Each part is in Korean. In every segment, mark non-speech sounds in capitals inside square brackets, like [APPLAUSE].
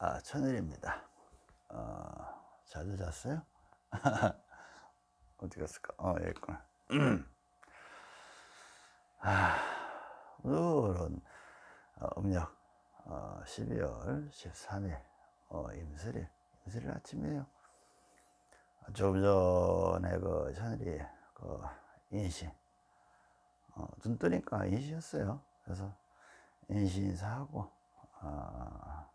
아, 천일입니다. 어, 잘 잤어요? [LAUGHS] 어디 갔을까? 어, 여기 있구나. 아, 오늘은 어, 음력 어, 12월 13일 어, 임슬일, 임슬일 아침이에요. 좀 전에 그 천일이 그 인신, 어, 눈 뜨니까 인신이었어요. 그래서 인신 인사하고, 어,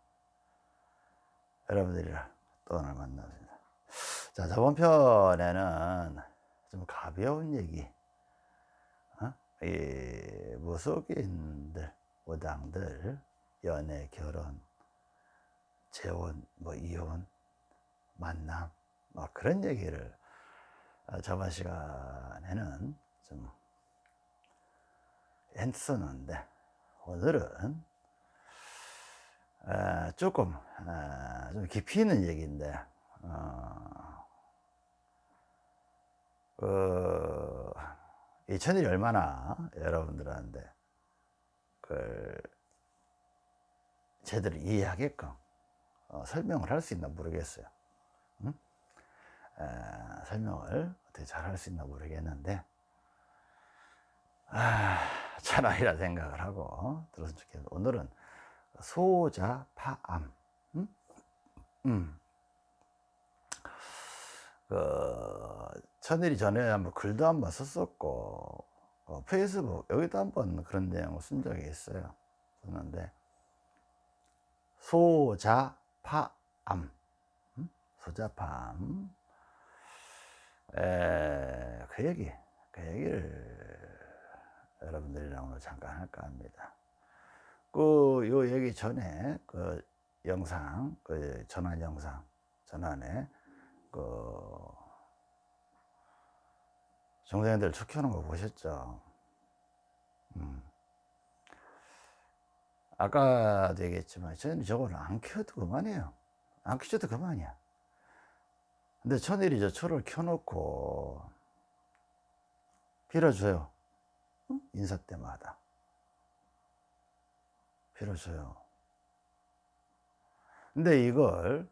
여러분들이랑 또 오늘 만나습니다. 자, 저번 편에는 좀 가벼운 얘기, 어? 이 무속인들, 무당들, 연애, 결혼, 재혼, 뭐 이혼, 만남, 뭐 그런 얘기를 어, 저번 시간에는 좀 했었는데 오늘은 어, 조금 어, 좀 깊이 있는 얘기인데 어, 그, 이 천일이 얼마나 여러분들한테 그 제대로 이해하게끔 어, 설명을 할 수 있나 모르겠어요. 응? 에, 설명을 어떻게 잘 할 수 있나 모르겠는데 아, 차라리라 생각을 하고 들었으면 좋겠는데 오늘은 소자파암 음? 음. 그 천일이 전에 한번 글도 한번 썼었고 어, 페이스북 여기도 한번 그런 내용을 쓴 적이 있어요 썼는데 소자파암 음? 소자파암 에, 그 얘기 그 얘기를 여러분들이랑 오늘 잠깐 할까 합니다 그, 요 얘기 전에, 그, 영상, 그, 전환 영상, 전환에, 그, 중생들 축 켜는 거 보셨죠? 음. 아까도 얘기했지만, 저는 저걸 안 켜도 그만이에요. 안 켜줘도 그만이야. 근데 천일이 저 초를 켜놓고, 빌어줘요. 인사 때마다. 빌어줘요. 근데 이걸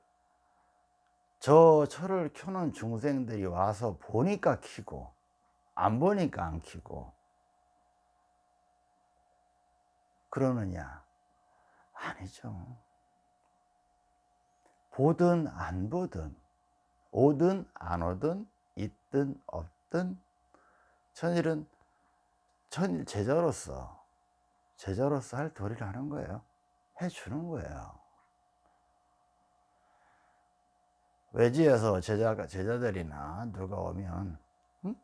저 철을 켜는 중생들이 와서 보니까 키고 안 보니까 안 키고 그러느냐? 아니죠. 보든 안 보든 오든 안 오든 있든 없든 천일은 천일 제자로서 제자로서 할 도리를 하는 거예요. 해주는 거예요. 외지에서 제자가, 제자들이나 누가 오면, 응?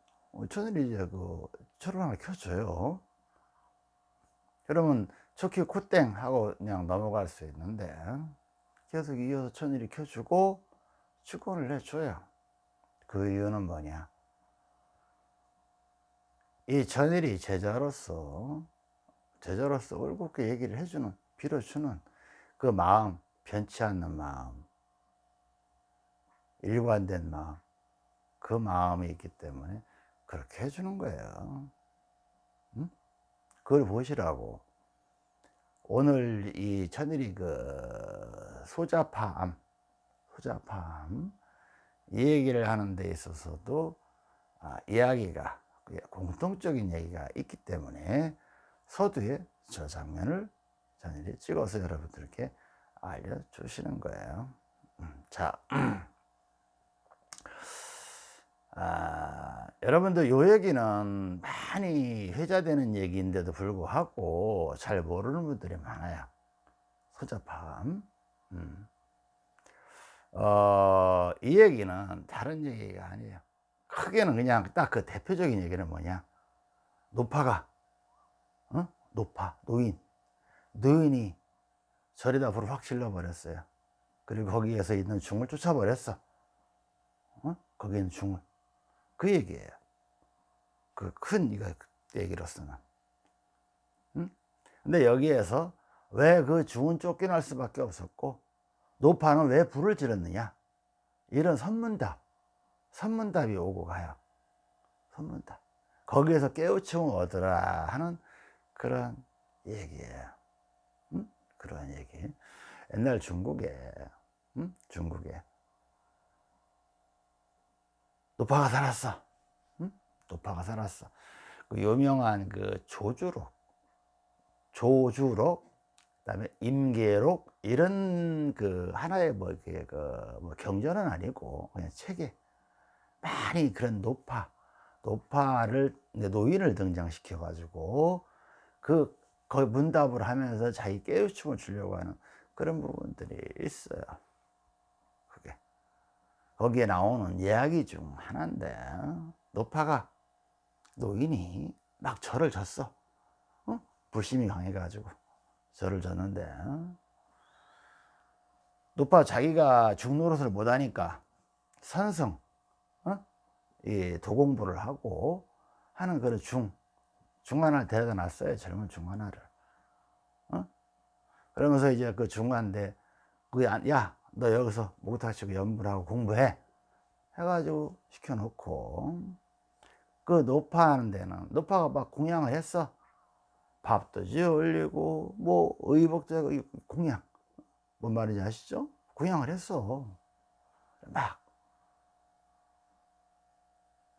천일이 이제 그, 철을 하나 켜줘요. 그러면 초키 코땡 하고 그냥 넘어갈 수 있는데, 계속 이어서 천일이 켜주고, 축원을 해줘요. 그 이유는 뭐냐? 이 천일이 제자로서 제자로서 올곧게 얘기를 해주는 빌어주는 그 마음 변치 않는 마음 일관된 마음 그 마음이 있기 때문에 그렇게 해주는 거예요 응? 그걸 보시라고 오늘 이 천일이 그 소자파암 소자파암 이 얘기를 하는 데 있어서도 아, 이야기가 공통적인 얘기가 있기 때문에 서두에 저 장면을 전일이 찍어서 여러분들께 알려주시는 거예요. 음, 자, [CLEARS THROAT] 아, 여러분들 요 얘기는 많이 회자되는 얘기인데도 불구하고 잘 모르는 분들이 많아요. 소자팜. 음. 어, 이 얘기는 다른 얘기가 아니에요. 크게는 그냥 딱 그 대표적인 얘기는 뭐냐. 노파가 어? 노파, 노인. 노인이 절에다 불을 확 질러버렸어요. 그리고 거기에서 있는 중을 쫓아버렸어. 어? 거기 있는 중을. 그 얘기예요. 그 큰 이거 얘기로서는. 응? 근데 여기에서 왜 그 중은 쫓겨날 수밖에 없었고, 노파는 왜 불을 질렀느냐? 이런 선문답, 선문답이 오고 가요. 선문답. 거기에서 깨우침을 얻으라 하는 그런 얘기예요. 음? 그런 얘기. 옛날 중국에 응? 중국에 노파가 살았어 응? 노파가 살았어 그 유명한 그 조주록 조주록 그다음에 임계록 이런 그 하나의 뭐 이렇게 그뭐 경전은 아니고 그냥 책에 많이 그런 노파 노파를 노인을 등장시켜 가지고 그 거의 문답을 하면서 자기 깨우침을 주려고 하는 그런 부분들이 있어요. 그게 거기에 나오는 이야기 중 하나인데 노파가 노인이 막 절을 졌어. 어? 불심이 강해가지고 절을 졌는데 노파 자기가 중노릇을 못하니까 선성 어? 이 도공부를 하고 하는 그런 중 중간을 데려다 놨어요 젊은 중간화를. 어? 그러면서 이제 그 중간대 야너 여기서 목탁치고 연구를 하고 공부해. 해가지고 시켜놓고. 그 노파 하는 데는 노파가 막 공양을 했어. 밥도 지어 올리고 뭐 의복도 공양. 뭔 말인지 아시죠? 공양을 했어. 막.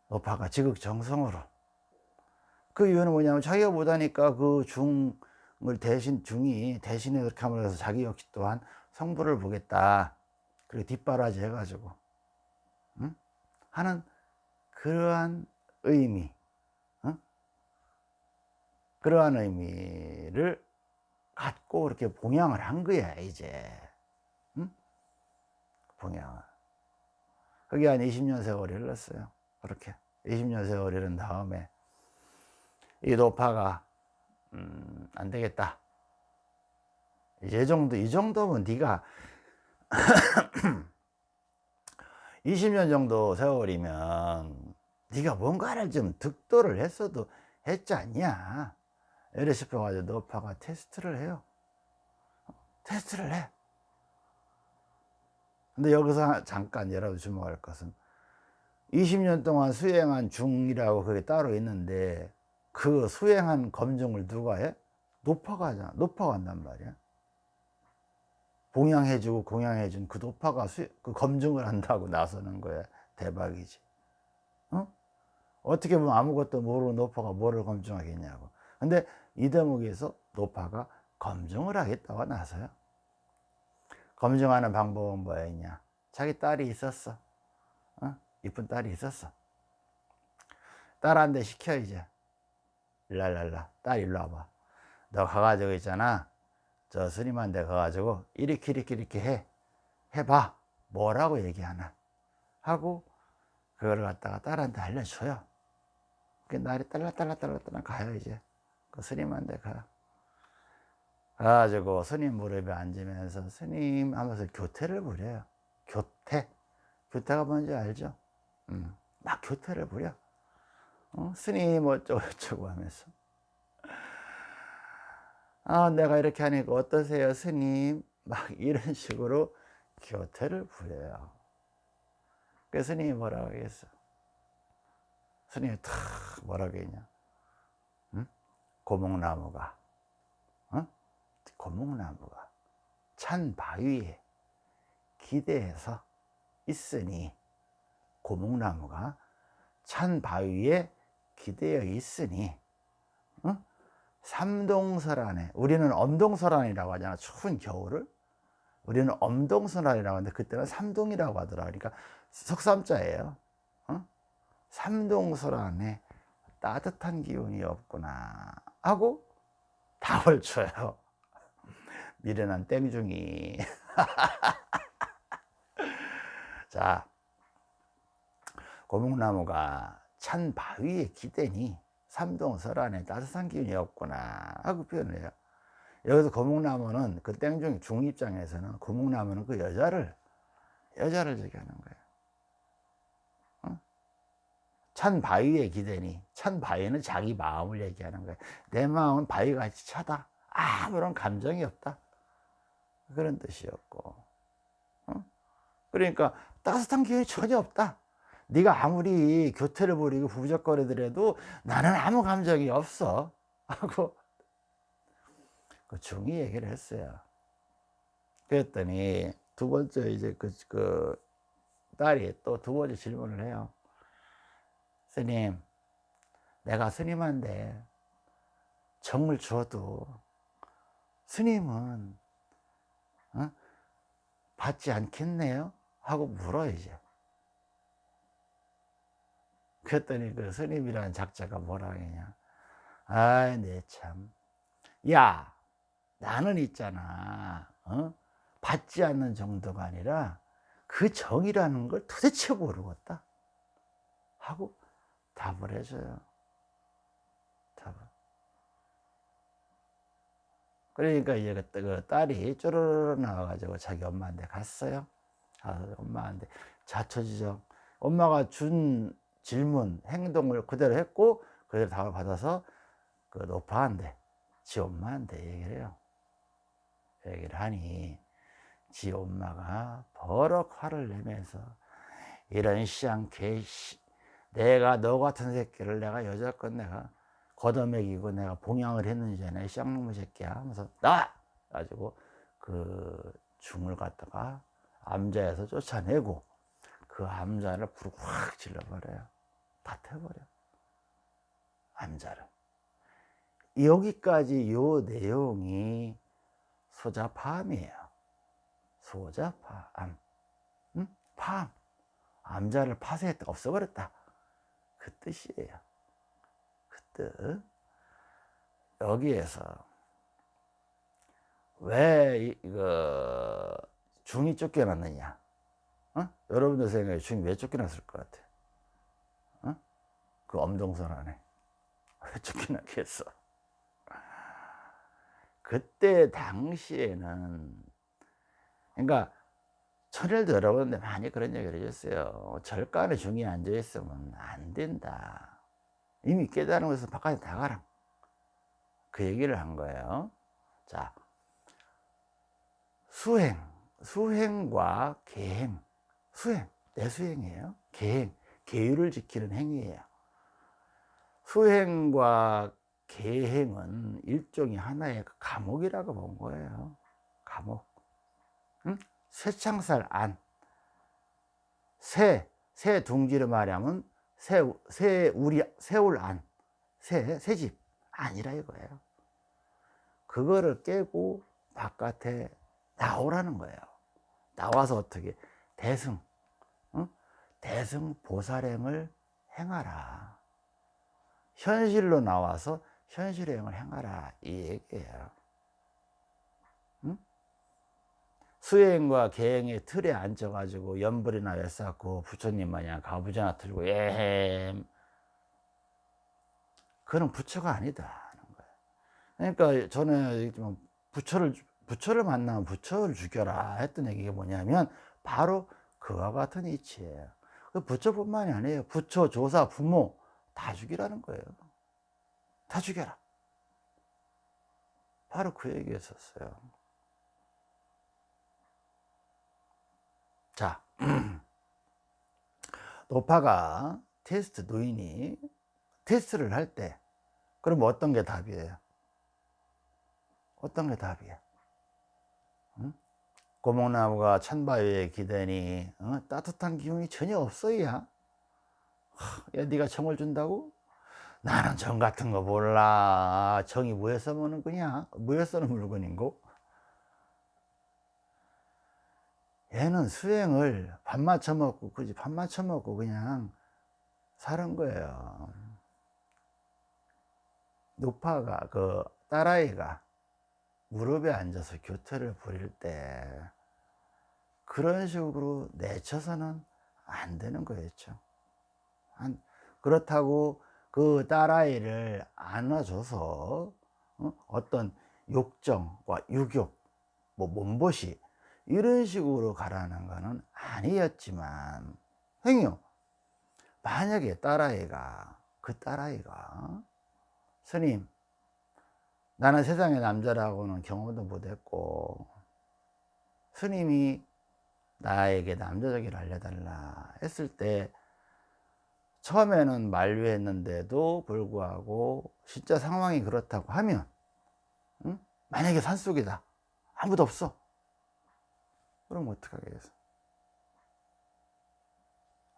노파가 지극정성으로 그 이유는 뭐냐면 자기가 못하니까 그 중을 대신 중이 대신에 그렇게 함으로 해서 자기 역시 또한 성부를 보겠다 그리고 뒷바라지 해가지고 응? 하는 그러한 의미 응? 그러한 의미를 갖고 이렇게 봉양을 한 거야 이제 응? 봉양을 그게 한 20년 세월이 흘렀어요 그렇게 20년 세월이 흐른 다음에 이 노파가 음, 안 되겠다. 이 정도 이 정도면 네가 [COUGHS] 20년 정도 세월이면 네가 뭔가를 좀 득도를 했어도 했지 않냐? 이래 싶어가지고 노파가 테스트를 해요. 테스트를 해. 근데 여기서 잠깐 여러분 주목할 것은 20년 동안 수행한 중이라고 그게 따로 있는데 그 수행한 검증을 누가 해? 노파가 하잖아. 노파가 한단 말이야. 봉양해주고 공양해준 그 노파가 수, 그 검증을 한다고 나서는 거야. 대박이지. 어? 어떻게 보면 아무것도 모르는 노파가 뭐를 검증하겠냐고. 근데 이 대목에서 노파가 검증을 하겠다고 나서요. 검증하는 방법은 뭐였냐? 자기 딸이 있었어. 어? 이쁜 딸이 있었어. 딸한테 시켜 이제 랄랄라 딸 일로 와봐. 너 가가지고 있잖아. 저 스님한테 가가지고 이렇게 이렇게 이렇게 해. 해봐. 뭐라고 얘기하나. 하고 그걸 갖다가 딸한테 알려줘요. 그 날이 딸랑딸랑딸랑딸랑 가요 이제. 그 스님한테 가. 가가지고 스님 무릎에 앉으면서 스님 하면서 교태를 부려요. 교태. 교태가 뭔지 알죠? 음, 막 교태를 부려 어? 스님 어쩌고 저쩌고 하면서 아 내가 이렇게 하니까 어떠세요 스님 막 이런 식으로 교태를 부려요 그 스님이 뭐라고 하겠어 스님이 탁 뭐라고 했냐 응? 고목나무가 어? 고목나무가 찬 바위에 기대해서 있으니 고목나무가 찬 바위에 기대어 있으니 어? 삼동설안에 우리는 엄동설안이라고 하잖아 추운 겨울을. 우리는 엄동설안이라고 하는데 그때는 삼동이라고 하더라. 그러니까 석삼자예요. 어? 삼동설안에 따뜻한 기운이 없구나 하고 답을 줘요. [LAUGHS] 미련한 땡중이. [LAUGHS] 자 고목나무가 찬 바위에 기대니 삼동 설안에 따뜻한 기운이 없구나 하고 표현을 해요. 여기서 고목나무는 그 땡중 중 입장에서는 고목나무는 그 여자를 여자를 얘기하는 거예요. 어? 찬 바위에 기대니 찬 바위는 자기 마음을 얘기하는 거예요. 내 마음은 바위같이 차다. 아무런 감정이 없다. 그런 뜻이었고. 어? 그러니까 따뜻한 기운이 전혀 없다 네가 아무리 교태를 부리고 부적거리더라도 나는 아무 감정이 없어 [LAUGHS] 하고 그 중이 얘기를 했어요 그랬더니 두 번째 이제 그, 그 딸이 또 두 번째 질문을 해요. 스님, 내가 스님한테 정을 주어도 스님은 어? 받지 않겠네요? 하고 물어 이제. 그랬더니 그 스님이라는 작자가 뭐라 하냐. 아이, 내 참. 야, 나는 있잖아. 어? 받지 않는 정도가 아니라 그 정이라는 걸 도대체 모르겠다. 하고 답을 해줘요. 답을. 그러니까 이제 그, 그 딸이 쪼르르 나와가지고 자기 엄마한테 갔어요. 가서 엄마한테 자처지정. 엄마가 준 질문, 행동을 그대로 했고, 그대로 답을 받아서 그 노파한테, 지 엄마한테 얘기를 해요. 얘기를 하니, 지 엄마가 버럭 화를 내면서, 이런 시장 개씨, 내가 너 같은 새끼를 내가 여자껏 내가 걷어먹이고 내가 봉양을 했는지 내 쌍놈의 새끼야. 하면서 나! 가지고 그 중을 갖다가 암자에서 쫓아내고 그 암자를 불을 확 질러버려요 다 태워버려. 암자를. 여기까지 요 내용이 소자파암이에요. 소자파암. 응? 파암. 암자를 파쇄했다 없어버렸다. 그 뜻이에요. 그 뜻. 여기에서 왜 이거 중이 쫓겨났느냐? 어? 여러분들 생각에 중이 왜 쫓겨났을 것 같아 어? 그 엄동선 안에. [LAUGHS] 왜 쫓겨났겠어? 그때 당시에는 그러니까 천일도 여러분들 많이 그런 얘기를 해줬어요. 절간에 중이 앉아 있으면 안 된다. 이미 깨달은 것에서 바깥에 나가라. 그 얘기를 한 거예요. 자 수행 수행과 계행. 수행 내 수행이에요. 계행 계율을 지키는 행위예요 수행과 계행은 일종의 하나의 감옥이라고 본 거예요 감옥 응? 쇠창살 안 새, 새 둥지를 말하면 새, 새 우리, 새울 안, 새, 새집 아니라 이거예요. 그거를 깨고 바깥에 나오라는 거예요. 나와서 어떻게 대승, 응? 대승 보살행을 행하라. 현실로 나와서 현실행을 행하라. 이 얘기예요. 수행과 계행의 틀에 앉아가지고 연불이나 외쌓고 부처님 마냥 가부좌나 틀고 에헴. 그는 부처가 아니다 그러니까 저는 부처를 부처를 만나면 부처를 죽여라 했던 얘기가 뭐냐면 바로 그와 같은 이치예요. 그 부처뿐만이 아니에요. 부처, 조사, 부모 다 죽이라는 거예요 다 죽여라 바로 그 얘기였었어요 자, [CLEARS THROAT] 노파가 테스트 노인이 테스트를 할 때 그럼 어떤 게 답이에요? 어떤 게 답이야? 응? 고목나무가 천바위에 기대니 어? 따뜻한 기운이 전혀 없어야 야 네가 정을 준다고? 나는 정 같은 거 몰라 정이 뭐에 써먹는 거냐? 뭐에 쓰는 물건인고? 얘는 수행을 밥 맞춰 먹고 그지 밥 맞춰 먹고 그냥 사는 거예요 노파가 그 딸아이가 무릎에 앉아서 교태를 부릴 때 그런 식으로 내쳐서는 안 되는 거였죠 그렇다고 그 딸아이를 안아줘서 어? 어떤 욕정과 유욕 뭐 몸보시 이런 식으로 가라는 것은 아니었지만 행요 만약에 딸아이가 그 딸아이가 스님 나는 세상의 남자라고는 경험도 못했고 스님이 나에게 남자적이를 알려달라 했을 때 처음에는 만류했는데도 불구하고 진짜 상황이 그렇다고 하면 응? 만약에 산속이다. 아무도 없어. 그럼 어떡하겠어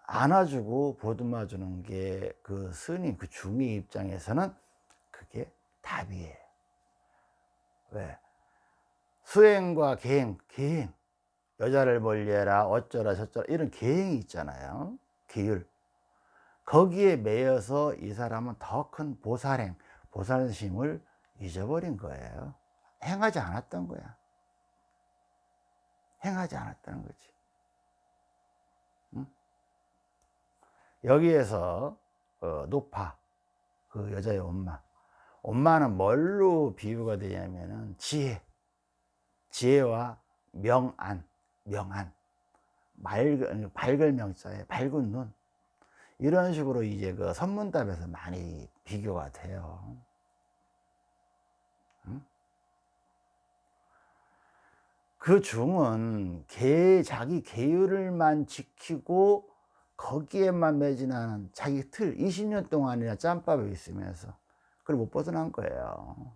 안아주고 보듬어주는 게 그 스님 그 중의 입장에서는 그게 답이에요. 왜? 수행과 계행 계행. 여자를 멀리해라 어쩌라 저쩌라. 이런 계행이 있잖아요. 계율 거기에 매여서 이 사람은 더 큰 보살행 보살심을 잊어버린 거예요. 행하지 않았던 거야. 행하지 않았다는 거지. 응? 여기에서 어, 높아 그 여자의 엄마. 엄마는 뭘로 비유가 되냐면은 지혜. 지혜와 명안 명안. 맑은, 밝을 명자에 밝은 눈 이런 식으로 이제 그 선문답에서 많이 비교가 돼요. 그 중은 개, 자기 계율을만 지키고 거기에만 매진하는 자기 틀 20년 동안이나 짬밥에 있으면서 그걸 못 벗어난 거예요.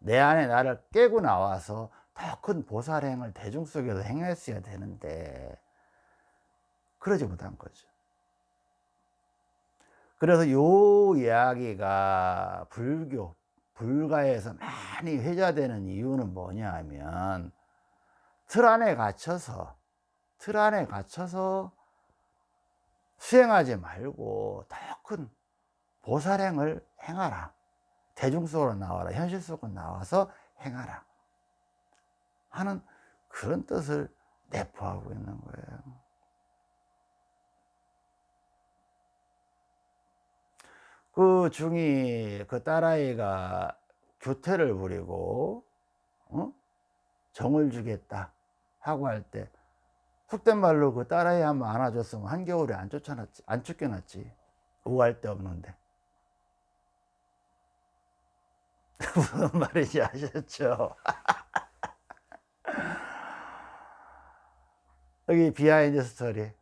내 안에 나를 깨고 나와서 더 큰 보살행을 대중 속에서 행했어야 되는데 그러지 못한 거죠 그래서 요 이야기가 불교 불가에서 많이 회자되는 이유는 뭐냐 하면 틀 안에 갇혀서 틀 안에 갇혀서 수행하지 말고 더 큰 보살행을 행하라. 대중 속으로 나와라. 현실 속으로 나와서 행하라. 하는 그런 뜻을 내포하고 있는 거예요 그 중이 그 딸아이가 교태를 부리고 어? 정을 주겠다 하고 할 때 속된 말로 그 딸아이 한번 안아줬으면 한겨울에 안 쫓아놨지 안 쫓겨났지 오갈 데 없는데 [LAUGHS] 무슨 말인지 아셨죠? [LAUGHS] 여기 비하인드 스토리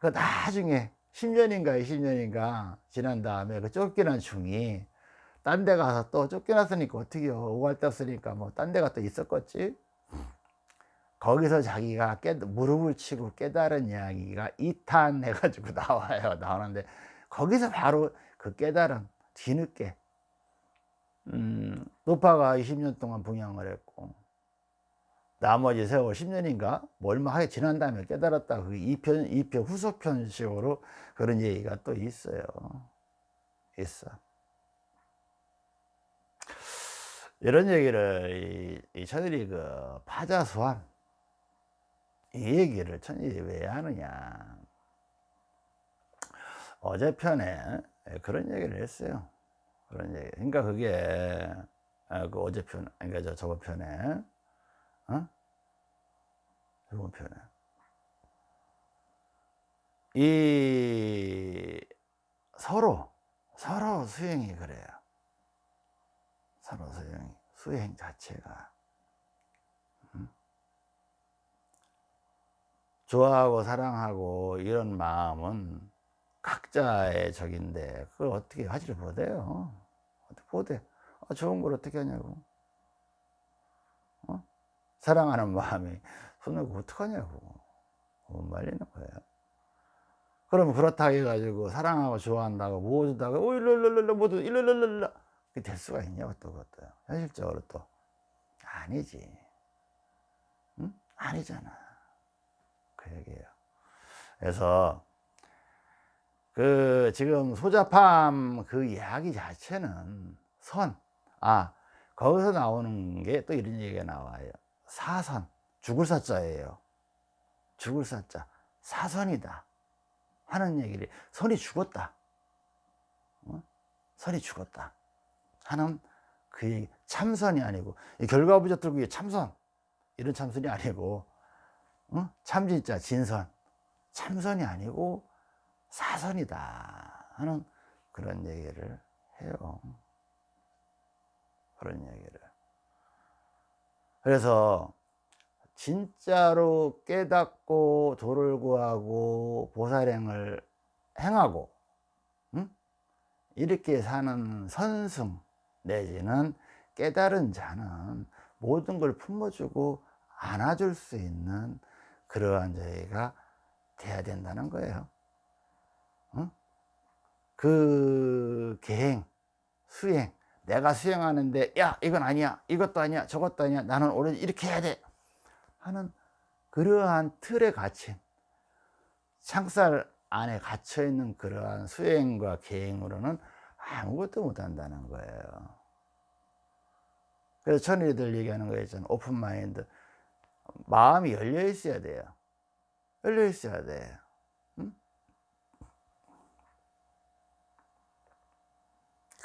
그 나중에 10년인가 20년인가 지난 다음에 그 쫓겨난 중이 딴 데 가서 또 쫓겨났으니까 어떻게요? 오갈 데 없으니까 뭐 딴 데가 또 있었겠지? 거기서 자기가 깨, 무릎을 치고 깨달은 이야기가 2탄 해가지고 [LAUGHS] 나와요 나오는데 거기서 바로 그 깨달은 뒤늦게. 음, 노파가 20년 동안 분양을 했고 나머지 세월 10년인가? 뭐 얼마 하게 지난 다음에 깨달았다. 그 2편, 2편 후속편식으로 그런 얘기가 또 있어요. 있어. 이런 얘기를 이, 이 천일이 그 파자수함 이 얘기를 천일이 왜 하느냐. 어제 편에 그런 얘기를 했어요. 그런 얘기. 그러니까 그게 아, 그 어제 편 그러니까 저 저번 편에 어? 이번 편에 이 서로 서로 수행이 그래요. 서로 수행 수행 자체가. 음? 좋아하고 사랑하고 이런 마음은 각자의 적인데 그걸 어떻게 하지를 못해요? 어떻게 못해 아, 좋은 걸 어떻게 하냐고 사랑하는 마음이 손을 어떡하냐고. 못 말리는 거예요. 그러면 그렇다 해가지고 사랑하고 좋아한다고 모두다가 오 일러일러일러 모두 일러일러일러 그게 될 수가 있냐고 또 그것도. 현실적으로 또. 아니지. 응? 아니잖아. 그 얘기예요. 그래서 그 지금 소자팜 그 이야기 자체는 선, 아 거기서 나오는 게 또 이런 얘기가 나와요 사선 죽을 사자예요 죽을 사자 사선이다 하는 얘기를 선이 죽었다 어? 선이 죽었다 하는 그 얘기 참선이 아니고 결과부적들고 참선 이런 참선이 아니고 어? 참진짜 진선 참선이 아니고 사선이다 하는 그런 얘기를 해요 그런 얘기를 그래서 진짜로 깨닫고 도를 구하고 보살행을 행하고 응? 이렇게 사는 선승 내지는 깨달은 자는 모든 걸 품어주고 안아줄 수 있는 그러한 저희가 돼야 된다는 거예요. 응? 그 계행, 수행, 내가 수행하는데 야 이건 아니야, 이것도 아니야, 저것도 아니야, 나는 오로지 이렇게 해야 돼 하는 그러한 틀에 갇힌 창살 안에 갇혀 있는 그러한 수행과 계행으로는 아무것도 못한다는 거예요. 그래서 천일이들 얘기하는 거 있잖아요. 오픈 마인드. 마음이 열려 있어야 돼요. 열려 있어야 돼. 응?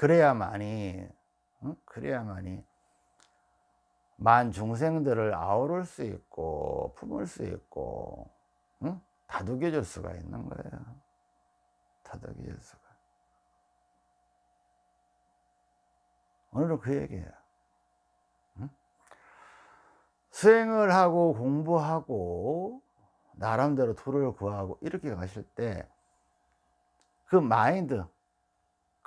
그래야만이, 응? 그래야만이 만 중생들을 아우를 수 있고 품을 수 있고 응? 다독여 줄 수가 있는 거예요. 다독여 줄 수가. 오늘은 그 얘기예요. 응? 수행을 하고 공부하고 나름대로 도를 구하고 이렇게 가실 때 그 마인드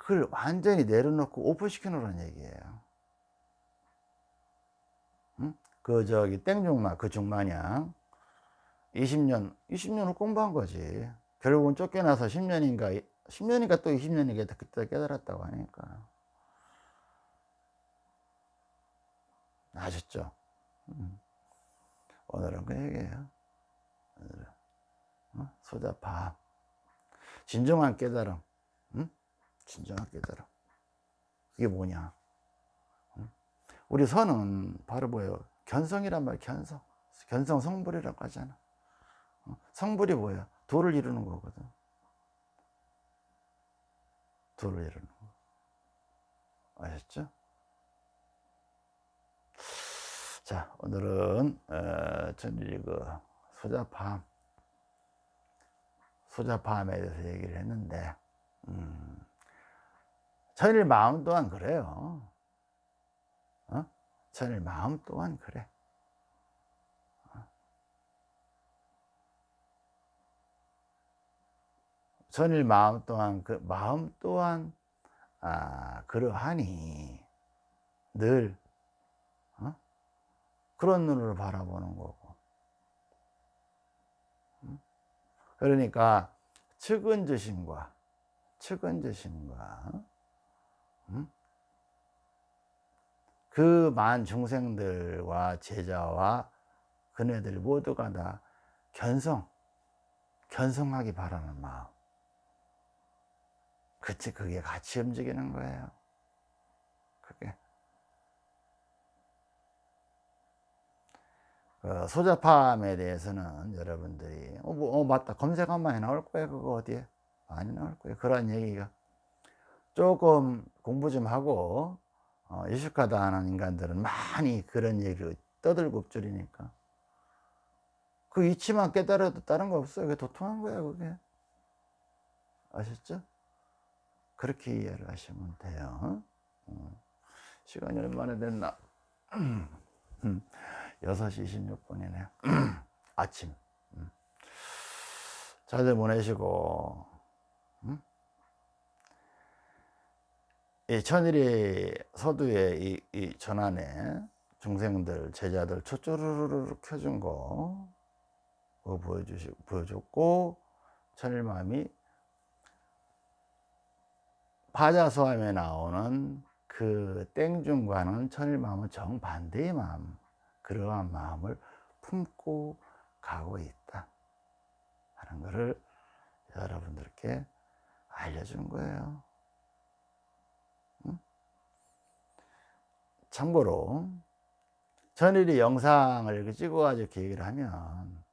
그걸 완전히 내려놓고 오픈시켜 놓으라는 얘기예요. 응? 그 저기 땡중마 그 중마냥 20년 20년을 공부한 거지 결국은 쫓겨나서 10년인가 10년인가 또 20년인가 그때 깨달았다고 하니까 아셨죠? 음. 오늘은 그 얘기예요 오늘은. 어? 소자파 진정한 깨달음 응? 진정한 깨달음 그게 뭐냐? 응? 우리 선은 바로 뭐예요? 견성이란 말 견성. 견성 성불이라고 하잖아. 어? 성불이 뭐야 도를 이루는 거거든. 도를 이루는 거. 아셨죠? 자 오늘은 어, 전일이 그 소자팜 소자팜에 대해서 얘기를 했는데 음, 천일 마음 또한 그래요. 어? 천일 마음 또한 그래. 어? 천일 마음 또한 그 마음 또한 아, 그러하니 늘 그런 눈으로 바라보는 거고. 그러니까 측은지심과 측은지심과 그만 중생들과 제자와 그네들 모두가 다 견성 견성하기 바라는 마음. 그치 그게 같이 움직이는 거예요. 그게. 그 소자팜에 대해서는 여러분들이 어, 뭐, 어 맞다. 검색하면 많이 나올 거예요 그거 어디에? 많이 나올 거예요. 그런 얘기가 조금 공부 좀 하고 어, 유식하다 하는 인간들은 많이 그런 얘기를 떠들고 엎줄이니까. 그 이치만 깨달아도 다른 거 없어요. 그게 도통한 거야 그게. 아셨죠? 그렇게 이해를 하시면 돼요. 어. 시간이 얼마나 됐나. [CLEARS THROAT] 6시 26분이네요. [CLEARS THROAT] 아침. 음. 잘들 보내시고 이 천일이 서두에 이, 이 전환에 중생들 제자들 초조르르 켜준 거 그거 보여주시 보여줬고 천일마음이 파자소함에 나오는 그 땡중과는 천일마음은 정반대의 마음 그러한 마음을 품고 가고 있다 하는 것을 여러분들께 알려준 거예요 참고로 전일이 영상을 찍어가지고 계획을 하면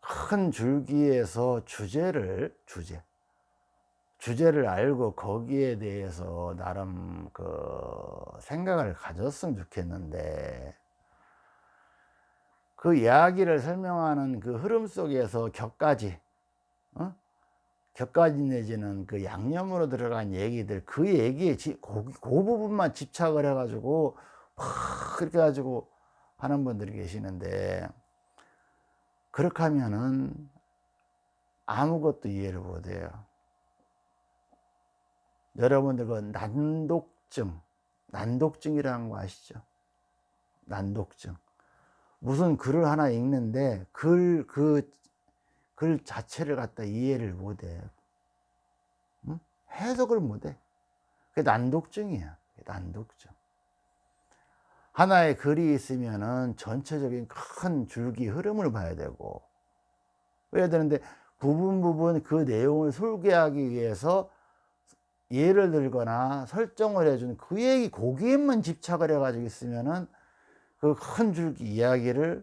큰 줄기에서 주제를 주제 주제를 알고 거기에 대해서 나름 그 생각을 가졌으면 좋겠는데 그 이야기를 설명하는 그 흐름 속에서 격까지 어? 격까지 내지는 그 양념으로 들어간 얘기들 그 얘기에 지, 그, 그 부분만 집착을 해 가지고 막 그렇게 가지고 하는 분들이 계시는데 그렇게 하면은 아무것도 이해를 못해요. 여러분들 그 난독증 난독증이라는 거 아시죠? 난독증. 무슨 글을 하나 읽는데 글, 그, 글 자체를 갖다 이해를 못해. 응? 해석을 못해. 그게 난독증이야. 난독증. 하나의 글이 있으면은 전체적인 큰 줄기 흐름을 봐야 되고, 그래야 되는데 부분 부분 그 내용을 설계하기 위해서 예를 들거나 설정을 해준 그 얘기 거기에만 집착을 해 가지고 있으면은 그 큰 줄기 이야기를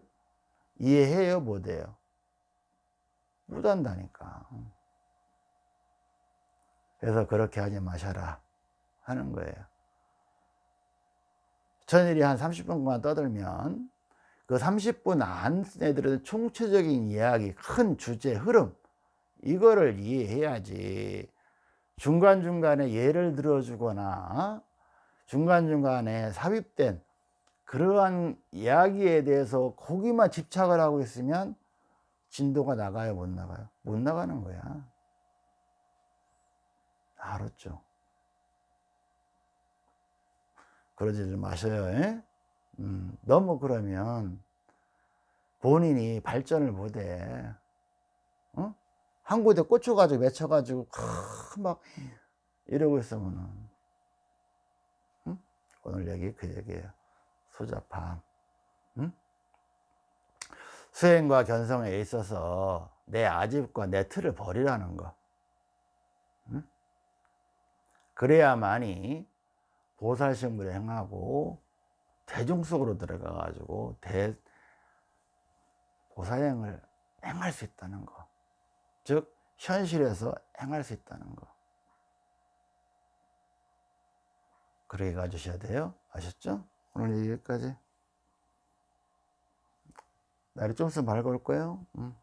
이해해요 못해요 못한다니까. 그래서 그렇게 하지 마셔라 하는 거예요. 천일이 한 30분간 떠들면 그 30분 안에 들은 총체적인 이야기 큰 주제 흐름. 이거를 이해해야지. 중간중간에 예를 들어주거나 중간중간에 삽입된 그러한 이야기에 대해서 거기만 집착을 하고 있으면 진도가 나가요 못 나가요 못 나가는 거야 알았죠 그러지 마셔요 에? 음, 너무 그러면 본인이 발전을 못해 어? 한 곳에 꽂혀가지고 맺혀가지고 막 이러고 있으면 응? 오늘 얘기 그 얘기예요 소자파 응? 수행과 견성에 있어서 내 아집과 내 틀을 버리라는 거 응? 그래야만이 보살심을 행하고 대중 속으로 들어가 가지고 대 보살행을 행할 수 있다는 거. 즉 현실에서 행할 수 있다는 거. 그렇게 가주셔야 돼요. 아셨죠? 오늘 여기까지. 날이 좀 있으면 밝을 거예요. 음.